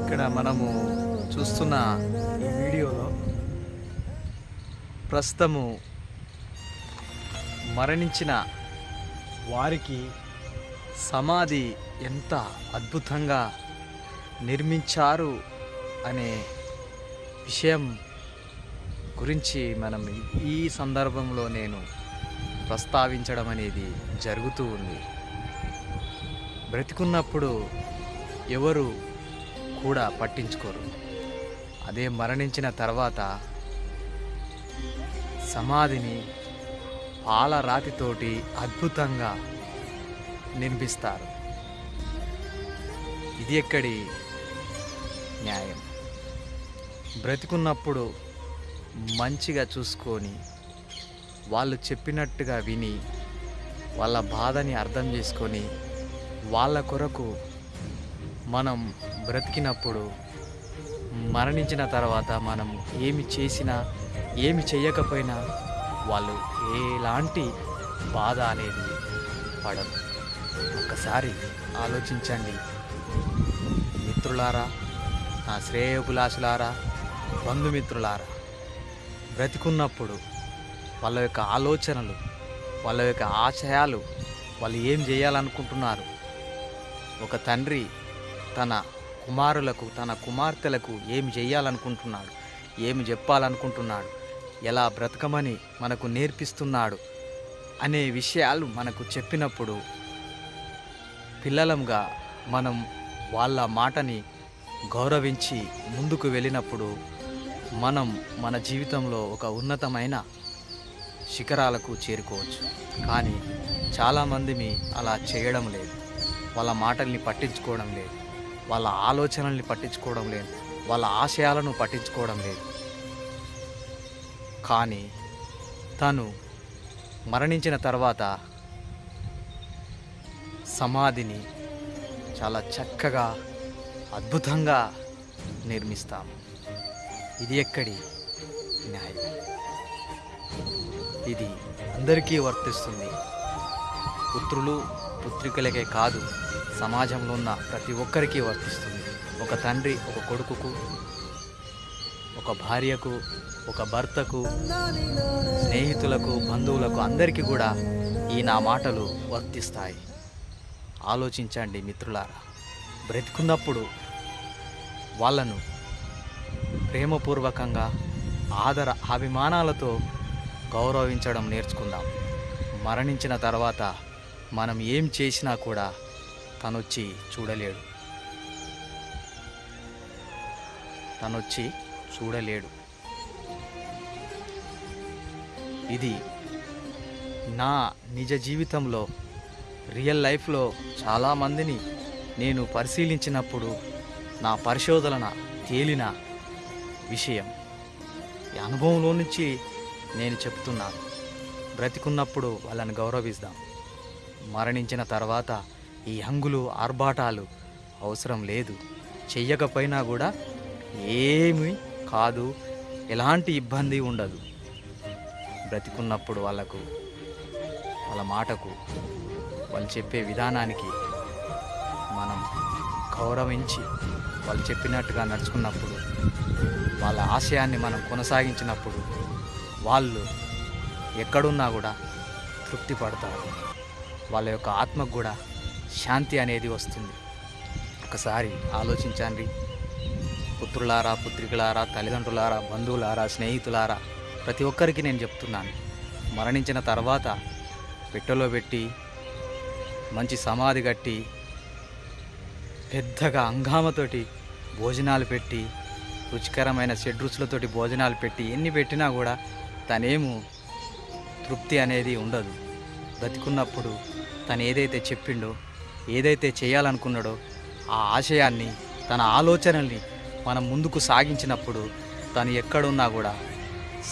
ఇక్కడ మనము చూస్తున్న ఈ వీడియోలో ప్రస్తుతము మరణించిన వారికి సమాధి ఎంత అద్భుతంగా నిర్మించారు అనే విషయం గురించి మనం ఈ సందర్భంలో నేను ప్రస్తావించడం అనేది జరుగుతూ ఉంది. బ్రతికున్నప్పుడు ఎవరు కూడా పట్టించుకోరు. అదే మరణించిన తర్వాత సమాధిని పాలరాతితోటి అద్భుతంగా నిర్మిస్తారు ఇది ఎక్కడి న్యాయం? బ్రతికున్నప్పుడు మంచిగా చూసుకొని వాళ్ళు చెప్పినట్టుగా విని వాళ్ళ బాధని అర్థం చేసుకొని వాళ్ళ కొరకు మనం బ్రతికినప్పుడు మరణించిన తర్వాత మనం ఏమి చేసినా ఏమి చేయకపోయినా వాళ్ళు ఎలాంటి బాధ అనేది పడదు ఒక్కసారి ఆలోచించండి. మిత్రులారా నా శ్రేయోభిలాషులారా బంధుమిత్రులారా బ్రతికున్నప్పుడు వాళ్ళ యొక్క ఆలోచనలు వాళ్ళ యొక్క ఆశయాలు వాళ్ళు ఏం చేయాలనుకుంటున్నారు? ఒక తండ్రి తన కుమారులకు తన కుమార్తెలకు ఏమి చేయాలనుకుంటున్నాడు ఏమి చెప్పాలనుకుంటున్నాడు ఎలా బ్రతకమని మనకు నేర్పిస్తున్నాడు? అనే విషయాలు మనకు చెప్పినప్పుడు పిల్లలంగా మనం వాళ్ళ మాటని గౌరవించి ముందుకు వెళ్ళినప్పుడు మనం మన జీవితంలో ఒక ఉన్నతమైన శిఖరాలకు చేరుకోవచ్చు. కానీ చాలామంది అలా చేయడం లేదు. వాళ్ళ మాటల్ని పట్టించుకోవడం లేదు. వాళ్ళ ఆలోచనల్ని పట్టించుకోవడం లేదు. వాళ్ళ ఆశయాలను పట్టించుకోవడం లేదు. కానీ తను మరణించిన తర్వాత సమాధిని చాలా చక్కగా అద్భుతంగా నిర్మిస్తాము ఇది ఎక్కడి? న్యాయం. ఇది అందరికీ వర్తిస్తుంది. పుత్రులు పుత్రికలకే కాదు సమాజంలో ఉన్న ప్రతి ఒక్కరికి వర్తిస్తుంది. ఒక తండ్రి ఒక కొడుకుకు ఒక భార్యకు ఒక భర్తకు స్నేహితులకు బంధువులకు అందరికీ కూడా ఈ నా మాటలు వర్తిస్తాయి. ఆలోచించండి మిత్రులారా బ్రతికున్నప్పుడు వాళ్ళను ప్రేమపూర్వకంగా ఆదర అభిమానాలతో గౌరవించడం నేర్చుకుందాం. మరణించిన తర్వాత మనం ఏం చేసినా కూడా తనొచ్చి చూడలేడు. తనొచ్చి చూడలేడు. ఇది నా నిజ జీవితంలో రియల్ లైఫ్లో చాలామందిని నేను పరిశీలించినప్పుడు నా పరిశోధన తేలిన విషయం. ఈ అనుభవంలో నుంచి నేను చెప్తున్నాను. బ్రతికున్నప్పుడు వాళ్ళని గౌరవిస్తాం మరణించిన తర్వాత ఈ హంగులు ఆర్భాటాలు అవసరం లేదు. చెయ్యకపోయినా కూడా ఏమీ కాదు. ఎలాంటి ఇబ్బంది ఉండదు. బ్రతికున్నప్పుడు వాళ్ళకు వాళ్ళ మాటకు వాళ్ళు చెప్పే విధానానికి మనం గౌరవించి వాళ్ళు చెప్పినట్టుగా నడుచుకున్నప్పుడు వాళ్ళ ఆశయాన్ని మనం కొనసాగించినప్పుడు వాళ్ళు ఎక్కడున్నా కూడా తృప్తి పడతారు. వాళ్ళ యొక్క ఆత్మకు కూడా శాంతి అనేది వస్తుంది. ఒకసారి ఆలోచించండి. పుత్రులారా పుత్రికలారా తల్లిదండ్రులారా బంధువులారా స్నేహితులారా ప్రతి ఒక్కరికి నేను చెప్తున్నాను. మరణించిన తర్వాత పెట్టెలో పెట్టి మంచి సమాధి కట్టి పెద్దగా అంగామతోటి భోజనాలు పెట్టి రుచికరమైన షడ్రుచులతోటి భోజనాలు పెట్టి ఎన్ని పెట్టినా కూడా తనేము తృప్తి అనేది ఉండదు. బ్రతికున్నప్పుడు తను ఏదైతే చెప్పిండో ఏదైతే చేయాలనుకున్నాడో ఆ ఆశయాన్ని తన ఆలోచనల్ని మనం ముందుకు సాగించినప్పుడు తను ఎక్కడున్నా కూడా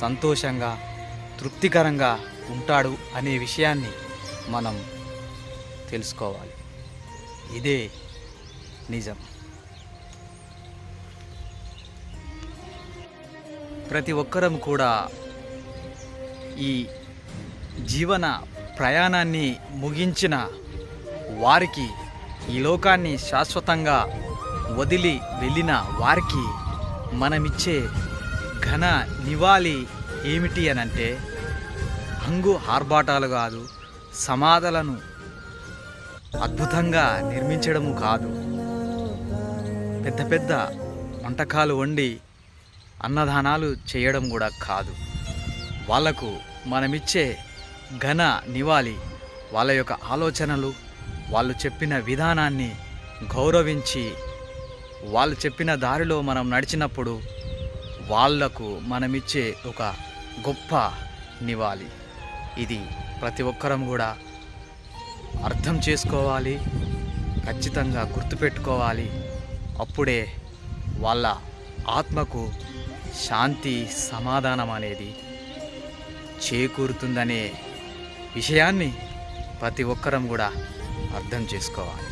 సంతోషంగా తృప్తికరంగా ఉంటాడు అనే విషయాన్ని మనం తెలుసుకోవాలి. ఇదే నిజం. ప్రతి ఒక్కరం కూడా ఈ జీవన ప్రయాణాన్ని ముగించిన వారికి ఈ లోకాన్ని శాశ్వతంగా వదిలి వెళ్ళిన వారికి మనమిచ్చే ఘన నివాళి ఏమిటి అనంటే హంగు ఆర్భాటాలు కాదు సమాధులను అద్భుతంగా నిర్మించడము కాదు. పెద్ద పెద్ద వంటకాలు వండి అన్నదానాలు చేయడం కూడా కాదు. వాళ్ళకు మనమిచ్చే ఘన నివాళి. వాళ్ళ యొక్క ఆలోచనలు వాళ్ళు చెప్పిన విధానాన్ని గౌరవించి వాళ్ళు చెప్పిన దారిలో మనం నడిచినప్పుడు వాళ్ళకు మనమిచ్చే ఒక గొప్ప నివాళి. ఇది ప్రతి ఒక్కరం కూడా అర్థం చేసుకోవాలి ఖచ్చితంగా గుర్తుపెట్టుకోవాలి. అప్పుడే వాళ్ళ ఆత్మకు శాంతి సమాధానం అనేది చేకూరుతుందనే విషయాన్ని ప్రతి ఒక్కరం కూడా అర్థం చేసుకోవాలి.